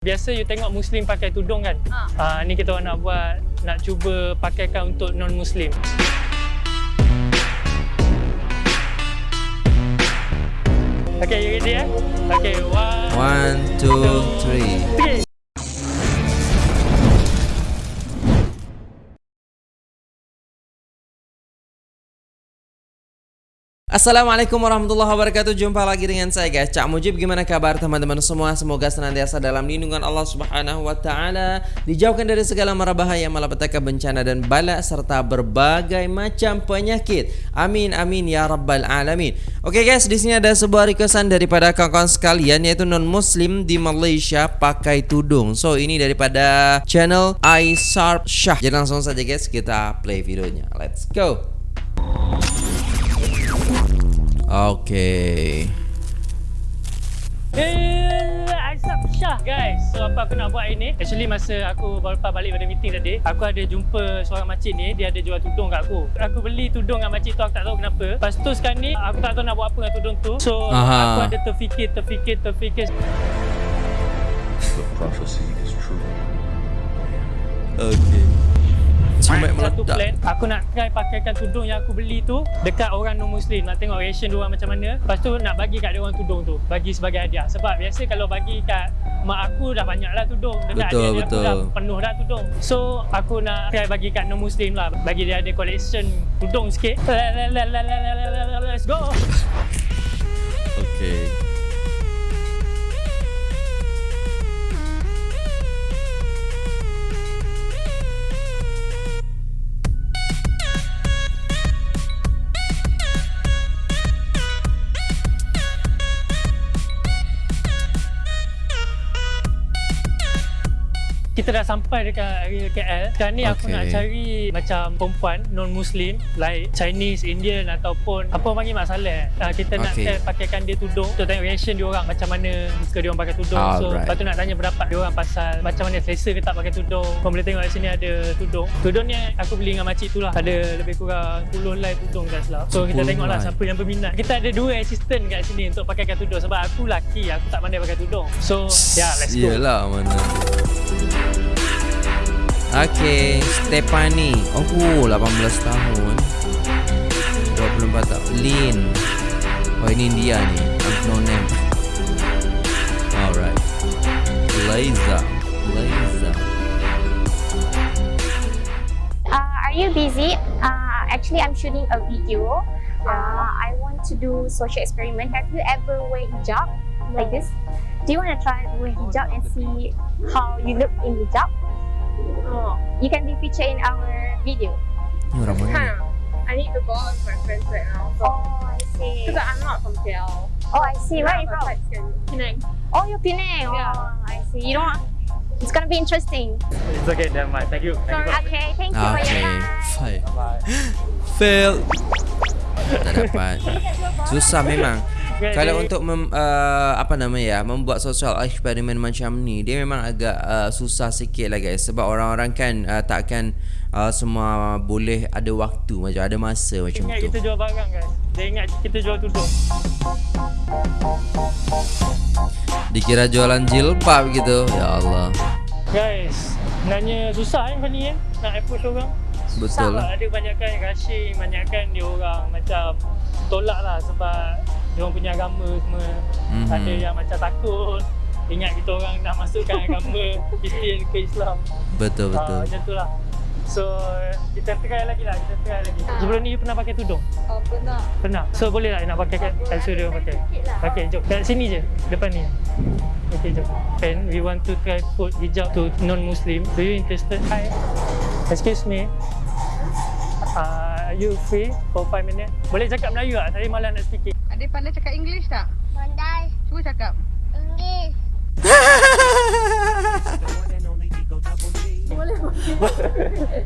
Biasa you tengok Muslim pakai tudung kan? Ha. Ah, ni kita orang nak buat, nak cuba pakaikan untuk non-Muslim. Okay, you ready eh? Okay, one, One, two, three. three. Assalamualaikum warahmatullahi wabarakatuh. Jumpa lagi dengan saya guys. Cak Mujib Gimana kabar teman-teman semua? Semoga senantiasa dalam lindungan Allah subhanahu wa ta'ala Dijauhkan dari segala mara bahaya Malapetaka bencana dan bala Serta berbagai macam penyakit. Amin amin ya rabbal alamin. Oke guys di sini ada sebuah requestan Daripada kawan-kawan sekalian Yaitu non-muslim di Malaysia Pakai tudung. So ini daripada channel iSarp Shah. Jadi langsung saja guys Kita play videonya. Let's go Okay. Eh, Aisyah Syah guys. So apa aku nak buat hari ni? Actually masa aku baru lepas balik pada meeting tadi Aku ada jumpa seorang makcik ni. Dia ada jual tudung kat aku. Aku beli tudung dengan makcik tu Aku tak tahu kenapa. Lepas tu sekarang ni Aku tak tahu nak buat apa dengan tudung tu. So Aha. aku ada terfikir Terfikir Terfikir. The prophecy. is Satu meledak. plan. Aku nak try pakaikan tudung yang aku beli tu Dekat orang non-muslim. Nak tengok reaction diorang macam mana. Lepas tu nak bagi kat diorang tudung tu. Bagi sebagai hadiah. Sebab biasa kalau bagi kat Mak aku dah banyak lah tudung. Dekat Betul, aku betul. dah penuh dah tudung. So aku nak try bagi kat non-muslim lah. Bagi dia ada collection tudung sikit. Let's go! Okay. Kita dah sampai dekat area KL Sekarang ni aku Okay. nak cari Macam perempuan non-muslim Like Chinese, Indian Ataupun Apa panggil Mak Saleh uh, Kita nak Okay. pakaikan dia tudung. Untuk tengok reaction dia orang Macam mana Suka dia orang pakai tudung. So Alright. lepas tu nak tanya pendapat dia orang Pasal macam mana selesa ke tak pakai tudung. Kau boleh tengok kat sini ada tudung. Tudung ni aku beli dengan makcik tu lah. Ada lebih kurang 10 line tudung tak silap So kita 10 tengok lah line. siapa yang berminat. Kita ada dua assistant kat sini Untuk pakaikan tudung Sebab aku laki Aku tak pandai pakai tudung. So yeah let's go. Yelah mana Okay Stephanie Oh 18 tahun 24 tahun Lin Oh ini India ni No name Alright Liza Liza Uh, are you busy? Uh, actually, I'm shooting a video. Uh, I want to do social experiment. Have you ever wear hijab like this? Do you want to try wear hijab and see how you look in hijab? Oh, you can be featured in our video. Ni orang? Huh. I need to go out with my friends right now. So, Oh, I see. because I'm not from KL. Oh, I see. Where are you from? Penang. Oh, you're Penang. Yeah. Oh, I see. You don't. It's gonna be interesting. It's okay, never mind. Thank you. Thank you. Okay, thank you for your Okay time. Fail Bye. Fail Tak dapat Susah memang Okay, Kalau untuk mem, uh, apa nama ya membuat social eksperimen macam ni dia memang agak uh, susah sikit lah guys sebab orang-orang kan uh, takkan uh, semua boleh ada waktu macam ada masa macam Ingat tu. kita jual barang guys. Dia ingat kita jual tudung. Dikira jualan jilbab gitu. Ya Allah. Guys, sebenarnya susah eh kau ni eh nak approach orang. Betul lah. ada banyakkan rushing, banyakkan dia orang macam tolak lah sebab dia orang punya agama semua. Mhm. Ada yang macam takut ingat kita orang nak masukkan agama Kristian ke Islam. Betul Ah, betul. macam tu lah. So, kita try lagi lah, kita try lagi. Sebelum ni you pernah pakai tudung? Oh, pernah. Pernah. So boleh tak nak pakai kat kat suruh dia pakai? Okay, jom. Kat sini je, depan ni. Okay, jom. Pen, we want to try put hijab to non-Muslim. Do you interested? Hi. Excuse me. Uh, are you free for 5 minutes? Boleh cakap Melayu tak? Saya malas nak speaking. Adik pandai cakap English tak? Pandai. Cuba cakap. English.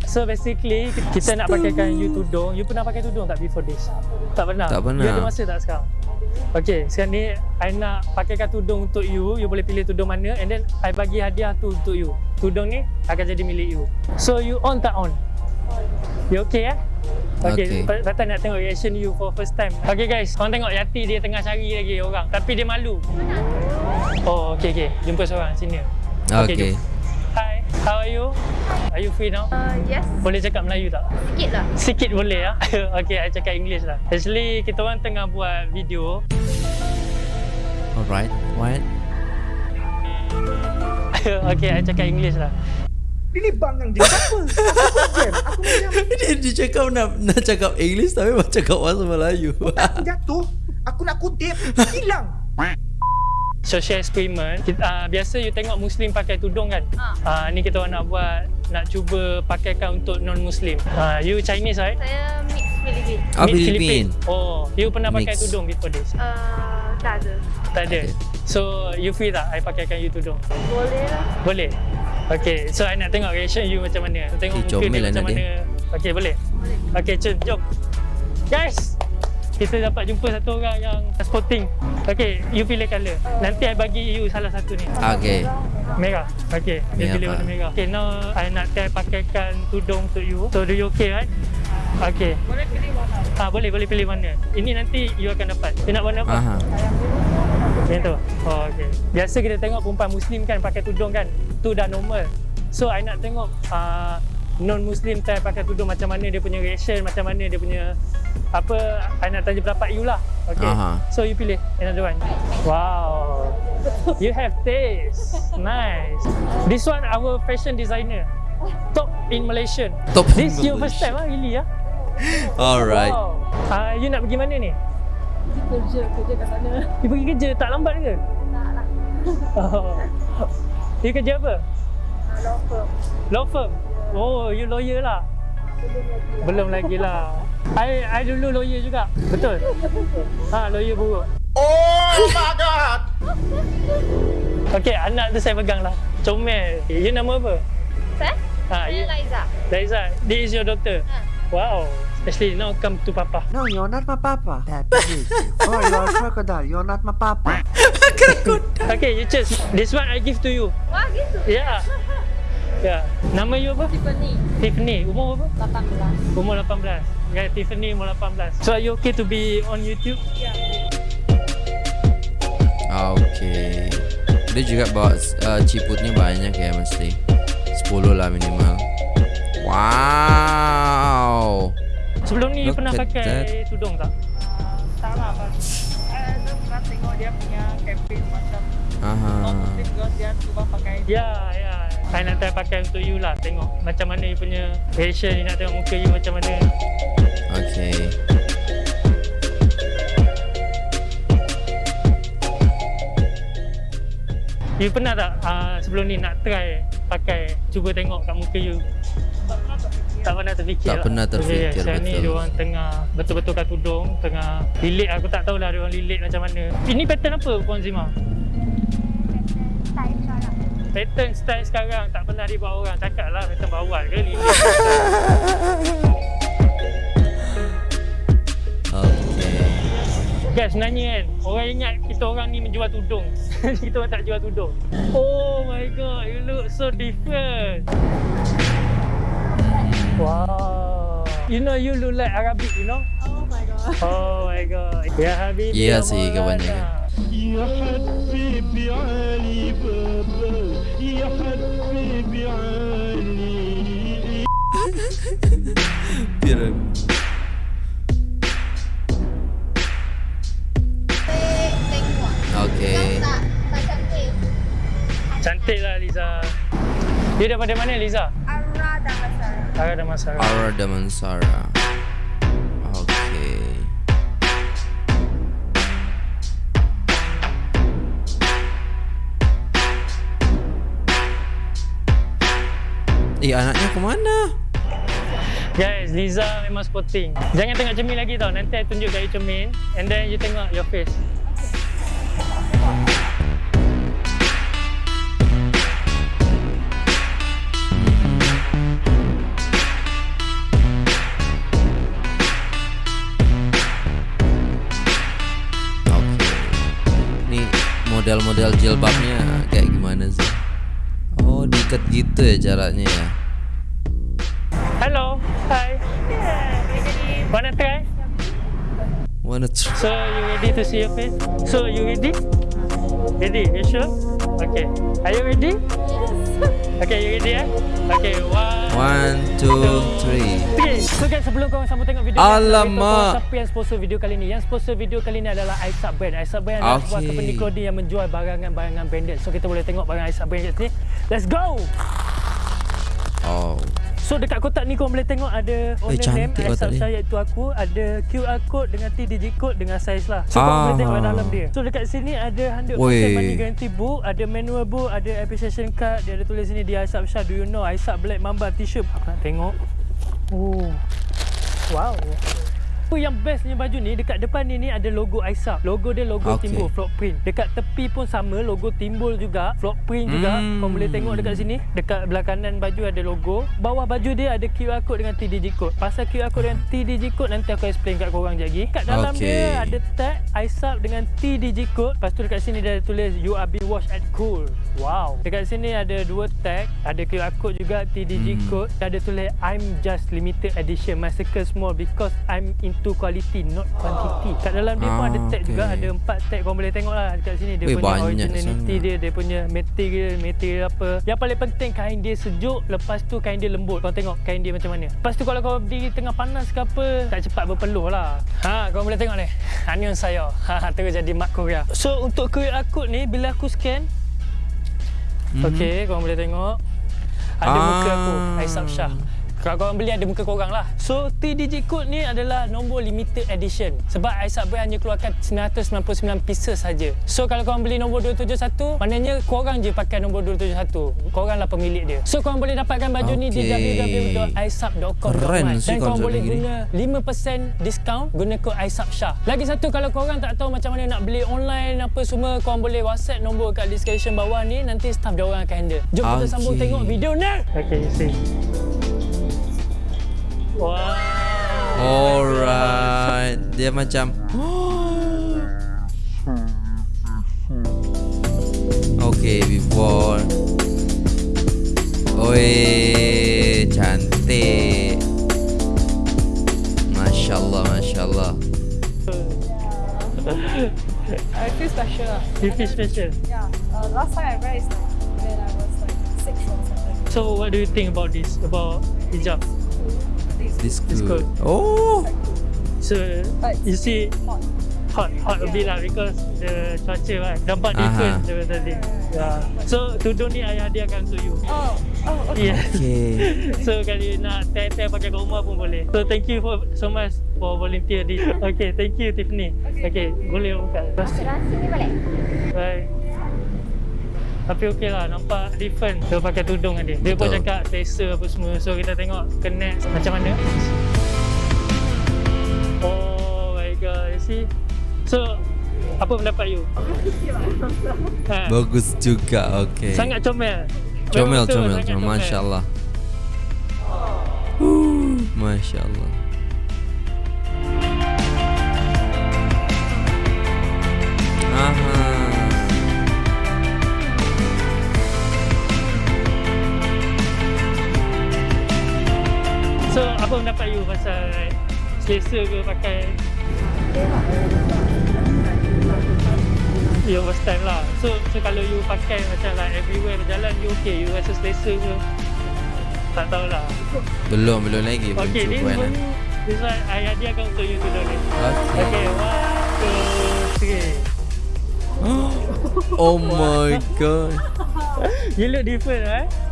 So basically, kita nak pakaikan you tudung. You pernah pakai tudung tak before this? Tak pernah? Tak pernah. You ada masa tak sekarang? Okay, sekarang ni I nak pakaikan tudung untuk you. You boleh pilih tudung mana and then I bagi hadiah tu untuk you. Tudung ni akan jadi milik you. So you on tak on? You okay eh? Okay, Okay. okay. Rata nak tengok reaction you for first time. Okay guys, korang tengok Yati dia tengah cari lagi orang. Tapi dia malu. Oh, okay, okay. Jumpa seorang sini. Okay. jom. Hi, how are you? Are you free now? Uh, yes. Boleh cakap Melayu tak? Sikit lah. Sikit boleh ya. okay, I cakap English lah. Actually, kita orang tengah buat video. Alright. What? okay, I cakap English lah. Ini bangang je apa? Aku jam. Aku macam dia, dia cakap nak nak cakap English tapi macam cakap bahasa Melayu. aku jatuh. Aku nak kutip. Hilang. Social experiment. Kita, uh, biasa you tengok Muslim pakai tudung kan? Uh, ni kita orang nak buat, nak cuba pakaikan untuk non-Muslim. Uh, you Chinese right? Saya mix Filipin. Mid Philippine. Oh, you pernah pakai Mix. tudung before this? Uh, tak ada. Tak ada. Okay. So, you free tak I pakaikan you tudung? Boleh lah. Boleh? Okay, so I nak tengok reaction you macam mana. Tengok Eh, muka dia lah macam mana. Okay, boleh? Boleh. Okay, jom, jom. Guys, kita dapat jumpa satu orang yang sporting. Okay, you pilih colour. Nanti I bagi you salah satu ni. Okay. Merah. Okay, dia pilih warna merah. Okay, now I nak try pakaikan tudung untuk you. So, do you okay, right? Okay. Boleh pilih warna. Ah, boleh, boleh pilih warna. Ini nanti you akan dapat. You nak warna apa? Aha. Macam tu? Oh, okay. Biasa kita tengok perempuan Muslim kan pakai tudung kan. Tu dah normal. So, I nak tengok uh, non-Muslim try pakai tudung macam mana dia punya reaction, macam mana dia punya apa, I nak tanya pendapat you lah. Okay. Aha. So, you pilih another one. Wow. You have taste. Nice. This one our fashion designer. Top in Malaysia. Top This in your first Malaysia. time ah, really ah? Alright. Wow. Uh, you nak pergi mana ni? Kerja, kerja kat sana. You pergi kerja tak lambat ke? Tak lah. Oh. You kerja apa? Uh, law firm. Law firm? Oh, you lawyer lah? Belum lagi lah. I, I dulu lawyer juga. Betul? Ha, lawyer buruk. Oh my god. Okay, anak tu saya pegang lah. Comel. You nama apa? Saya? Ha, Saya you, Laiza. Liza. This is your daughter? Ha. Wow. Especially now come to papa. No, you're not my papa. That is you. Oh, you're a crocodile. You're not my papa. Okay, you choose. This one I give to you. Wah, gitu. Yeah. Yeah. Nama you apa? Tiffany. Tiffany. Umur apa? 18. Umur 18. Yeah, Tiffany umur 18. So are you okay to be on YouTube? Ya. Okay. Dia juga bawa uh, ciputnya banyak ya mesti. 10 lah minimal. Wow. Sebelum ni you Look pernah pakai that. tudung tak? Tak lah, Abang. Saya tu pernah tengok dia punya campaign macam Aha. non-muslim girls dia cuba pakai Ya, ya. Saya nak try pakai untuk you lah. Tengok macam mana you punya. You nak tengok muka you macam mana. Okay. You pernah tak uh, sebelum ni nak try pakai cuba tengok kat muka you? Tak pernah terfikir Tak pernah terfikir, okay, Sekarang ni betul. dia orang tengah betul-betul kat tudung Tengah lilit. Aku tak tahulah dia orang lilit macam mana. Ini pattern apa Puan Zima? Style. Pattern style sekarang. Tak pernah dibuat orang. Cakap lah pattern bawal ke lilit. Okay. Guys sebenarnya kan Orang ingat kita orang ni menjual tudung. Kita orang tak jual tudung. Oh my god You look so different Wow You know you look like Arabic you know Oh my god. Oh my god Ya Habib Iya sih, kebanyakan. Ya Habibi Ali Baba Ya Habibi Ali Biar Okay. Cantik lah Liza Dia daripada mana Liza? Ara Damasara. Ara Damansara Damansara. Okay. Eh anaknya ke mana? Guys, Liza memang sporting Jangan tengok cermin lagi tau Nanti I tunjuk you cermin And then you tengok your face model-model jilbabnya kayak gimana sih? Oh, diikat gitu ya caranya ya. Hello, hi Wanna try? Wanna try? So you ready to see your face? So you ready? Ready? You sure? Okay. Are you ready? Okay, you ready eh? Okay, one. One, two, three. Okay, so guys sebelum korang sambung tengok video Alamak. siapa yang sponsor video kali ni? Yang sponsor video kali ni adalah Aisab Brand. Aisab Brand adalah sebuah Okay. company clothing yang menjual barangan-barangan branded. So kita boleh tengok barang Aisab Brand kat sini. Let's go! Oh. So dekat kotak ni korang boleh tengok ada owner name cantik kotak Aisab ni. Shah iaitu aku. Ada QR code dengan 3 digit code dengan size lah. So korang boleh tengok Ah. dalam dia. So dekat sini ada 100% Weh. money guarantee book, ada manual book, ada appreciation card. Dia ada tulis sini dia Aisab Shah. Do you know Aisab Black Mamba t-shirt? Aku nak tengok. Oh. Wow. Apa yang bestnya baju ni dekat depan ni ni ada logo Aisab. Logo dia logo Okay. timbul flock print. Dekat tepi pun sama logo timbul juga, flock print juga. Hmm. Kau boleh tengok dekat sini. Dekat belah kanan baju ada logo. Bawah baju dia ada QR code dengan 3 digit code. Pasal QR code dengan 3 digit code nanti aku explain kat korang je lagi. Kat dalam Okay. dia ada tag Aisab dengan T digit code. Lepas tu dekat sini dia ada tulis you are being washed at cool. Wow. Dekat sini ada dua tag, ada QR code juga T digit Hmm. code. Ada tulis I'm just limited edition. My circle small because I'm into quality not quantity. Kat dalam dia pun Ah, ada tag juga, okay. ada empat tag kau boleh tengok lah dekat sini dia Weh, punya originality sangat. dia, dia punya material, material apa. Yang paling penting kain dia sejuk, lepas tu kain dia lembut. Kau tengok kain dia macam mana. Lepas tu kalau kau berdiri tengah panas ke apa, tak cepat berpeluh lah. Ha, kau boleh tengok ni. Anion saya. Ha, terus jadi mak Korea. So untuk QR code ni bila aku scan, Mhm. Okey, korang boleh tengok. Ada Ah. muka aku, Aisab Shah. Kalau korang beli ada muka korang lah. So, 3 digit code ni adalah nombor limited edition. Sebab Aisab Brand hanya keluarkan 999 pieces saja. So, kalau korang beli nombor 271, maknanya korang je pakai nombor 271. Korang lah pemilik dia. So, korang boleh dapatkan baju ni di sih Dan korang boleh ni. guna 5% diskaun guna kod Aisab Shah. Lagi satu kalau korang tak tahu macam mana nak beli online apa semua korang boleh WhatsApp nombor kat description bawah ni nanti staff dia orang akan handle. Jom kita Okey. sambung tengok video ni. Okay, see. Wow. Alright. Dia macam Okay, before. Oi, cantik. Masya Allah, Masya Allah. I feel special. You feel special. Yeah. Uh, last time I wear is like when I was like six or seven. So what do you think about this? About hijab? This It's good. Oh, So But you see hot. hot hot a bit lah because the cuaca kan nampak Aha. different daripada tadi. Yeah. So tudung ni ayah dia akan untuk you. Oh, oh, okay. Yeah. okay. So kalau you nak try-try pakai kat rumah pun boleh. So thank you for so much for volunteer this. Okay, thank you Tiffany. Okay, okay boleh buka. Sekarang sini boleh? Bye. Tapi okey lah, nampak different dia pakai tudung kan dia. Dia pun Betul. cakap selesa apa semua. So kita tengok connect macam mana. Oh my god, you see. So, apa pendapat you? ha, Bagus juga. Okay. sangat comel. comel, comel, comel. Masya Allah. Masya Allah. Aha. So, apa pendapat you pasal selesa ke pakai? You first time lah. So, so kalau you pakai macam like everywhere berjalan You okay, you rasa selesa ke? Tak tahulah Belum, belum lagi. Belum Okay, this one This one, ayah dia akan untuk you tudung ni Okay. Okay, one, two, three. Oh my god. You look different, right?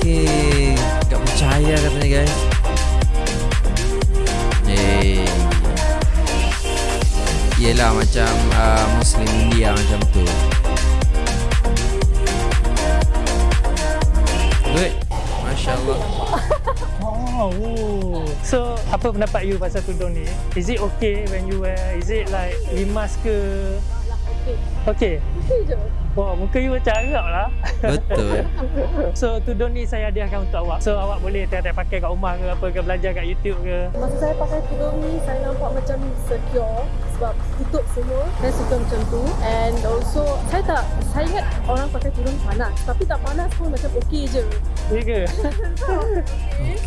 Okay. Tak percaya katanya guys. Eh. Yelah macam uh, Muslim India macam tu. Good. Masya Allah. Oh, oh. So, apa pendapat you pasal tudung ni? Is it okay when you wear? Is it like limas ke? Okay. Wah, muka you macam Arab lah. Betul. So, tudung ni saya hadiahkan untuk awak. So, awak boleh tengok pakai kat rumah ke apa ke, belajar kat YouTube ke. Masa saya pakai tudung ni, saya nampak macam secure sebab tutup semua. Saya suka macam tu. And also, saya tak, saya ingat orang pakai tudung panas. Tapi tak panas pun macam okey je. Ya ke?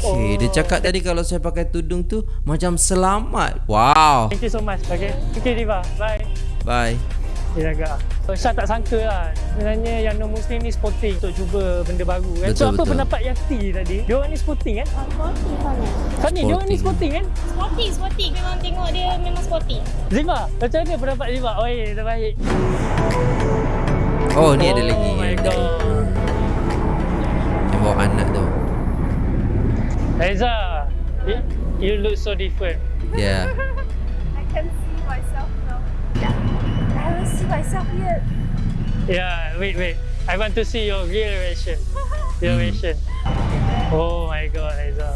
Okay, dia cakap tadi kalau saya pakai tudung tu macam selamat. Wow. Thank you so much. Okay. Okay, Diva. Bye. Bye. Dia jaga. Syah tak sangka lah Sebenarnya yang non-Muslim ni sporting Untuk cuba benda baru kan Betul, So apa betul. pendapat Yati tadi Dia orang ni sporting kan Sporty sangat. Fani dia orang ni Sporting. sporting kan Sporty, sporty. Memang tengok dia memang sporty. Zima Macam mana pendapat Zima Oi terbaik Oh ni ada oh lagi my yang, god yang bawa anak tu. Reza you, you look so different Ya. See myself yet. Yeah wait wait I want to see your real reaction Your Hmm. reaction Oh my god Reza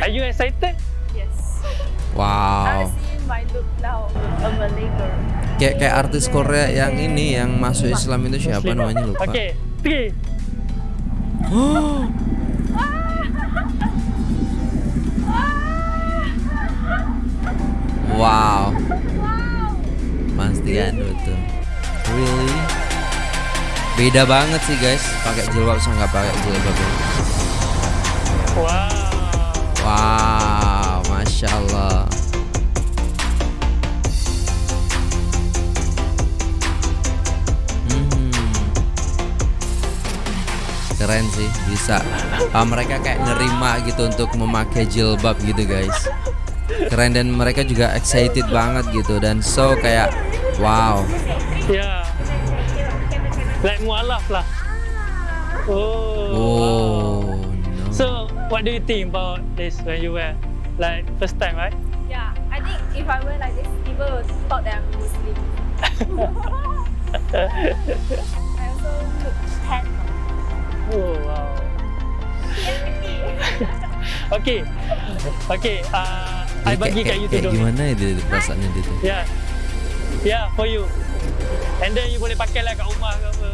Are you excited? Yes. I Wow. see my look now. A Malay girl. Kayak kayak artis Korea yang ini yang masuk Islam itu siapa Muslim. namanya lupa. Okay Three Wow. Pasti kan betul. Really? Beda banget sih guys, pakai jilbab sama nggak pakai jilbab. ya. Wow Wow, masya Allah. Hmm. Keren sih, bisa. Ah, mereka kayak nerima gitu untuk memakai jilbab gitu guys. Keren dan mereka juga excited banget gitu dan so kayak wow. Yeah Like mualaf lah Oh, Oh, no. So what do you think about this when you wear Like first time right? Yeah, I think if I wear like this, people will thought that I'm Muslim. I also look handsome. Oh wow Okay Okay uh, I bagi kat you tudung ni gimana dia perasaannya dia tuh? Yeah Yeah for you And then you boleh pakai lah kat rumah ke apa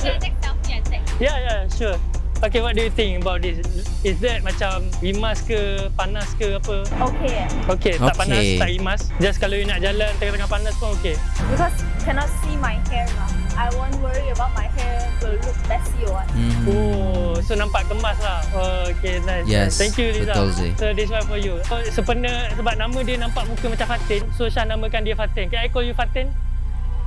Yeah, take selfie and take. Yeah yeah sure Okay what do you think about this Is that macam rimas ke panas ke apa Okay, Okay, tak Okay. panas, tak rimas. Just kalau you nak jalan tengah-tengah panas pun okay. because cannot see my hair now. I won't worry about my hair will look messy or what. Hmm. Oh, so nampak kemas lah. Oh, okay, nice. Yes, Thank you, Liza. betul sih. So, this one for you. So, sebenarnya sebab nama dia nampak muka macam Fatin, so Syah namakan dia Fatin. Can I call you Fatin?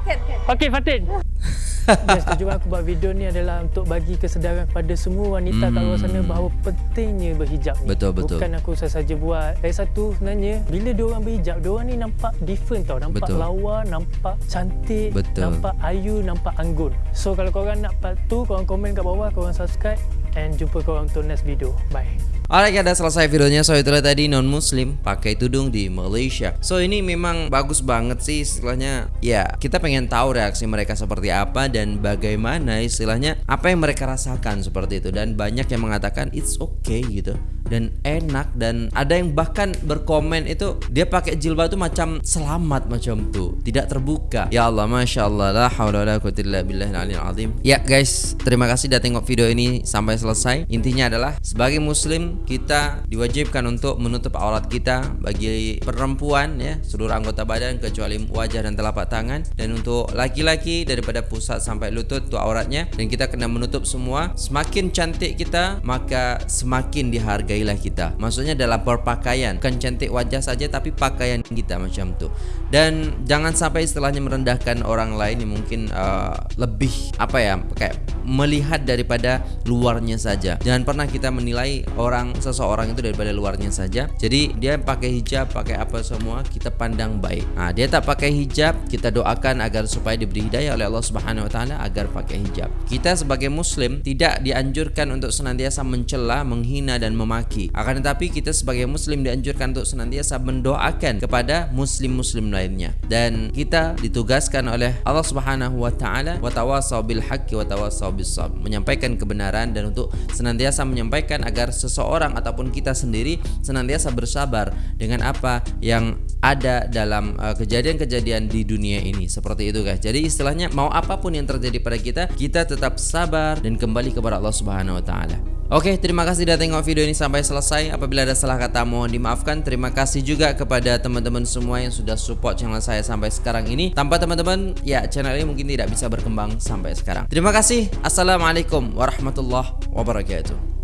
Can, can. Okay, Fatin. Yes, tujuan aku buat video ni adalah untuk bagi kesedaran kepada semua wanita kat luar sana Hmm. bahawa pentingnya berhijab ni. Betul, betul. Bukan aku sahaja buat. Lagi satu sebenarnya, bila dia orang berhijab, dia orang ni nampak different tau. Nampak Betul. lawa, nampak cantik, Betul. nampak ayu, nampak anggun. So kalau korang nak part tu, korang komen kat bawah, korang subscribe and jumpa korang untuk next video. Bye. Alright dah selesai videonya. So itulah tadi non muslim pakai tudung di Malaysia. So ini memang bagus banget sih istilahnya. Ya kita pengen tahu reaksi mereka seperti apa Dan bagaimana istilahnya Apa yang mereka rasakan seperti itu. Dan banyak yang mengatakan it's okay gitu Dan enak dan ada yang bahkan berkomen itu Dia pakai jilbab itu macam selamat macam tuh Tidak terbuka. Ya Allah Masya Allah La hawla wa la quwwata illa billahil aliyil azim. Ya guys terima kasih sudah tengok video ini sampai selesai. Intinya adalah sebagai muslim kita diwajibkan untuk menutup aurat kita bagi perempuan ya seluruh anggota badan kecuali wajah dan telapak tangan. Dan untuk laki-laki daripada pusat sampai lutut tu auratnya dan kita kena menutup semua. Semakin cantik kita maka semakin dihargailah kita. Maksudnya dalam berpakaian bukan cantik wajah saja tapi pakaian kita macam tu dan jangan sampai istilahnya merendahkan orang lain yang mungkin uh, lebih apa ya kayak melihat daripada luarnya saja. Jangan pernah kita menilai orang seseorang itu daripada luarnya saja. Jadi dia pakai hijab pakai apa semua kita pandang baik. Nah, dia tak pakai hijab kita doakan agar supaya diberi hidayah oleh Allah Subhanahu Wa Taala agar pakai hijab. Kita sebagai muslim tidak dianjurkan untuk senantiasa mencela menghina dan memaki. Akan tetapi kita sebagai muslim dianjurkan untuk senantiasa mendoakan kepada muslim-muslim lainnya. Dan kita ditugaskan oleh Allah Subhanahu wa taala wa tawasau bil haqqi wa bis sabr. Menyampaikan kebenaran dan untuk senantiasa menyampaikan agar seseorang ataupun kita sendiri senantiasa bersabar dengan apa yang ada dalam uh, kejadian-kejadian di dunia ini. Seperti itu guys. Jadi istilahnya mau apapun yang terjadi pada kita kita tetap sabar dan kembali kepada Allah Subhanahu wa taala Oke, terima kasih sudah tengok video ini sampai selesai. Apabila ada salah kata mohon dimaafkan. Terima kasih juga kepada teman-teman semua yang sudah support channel saya sampai sekarang ini. Tanpa teman-teman, ya channel ini mungkin tidak bisa berkembang sampai sekarang. Terima kasih. Assalamualaikum warahmatullahi wabarakatuh.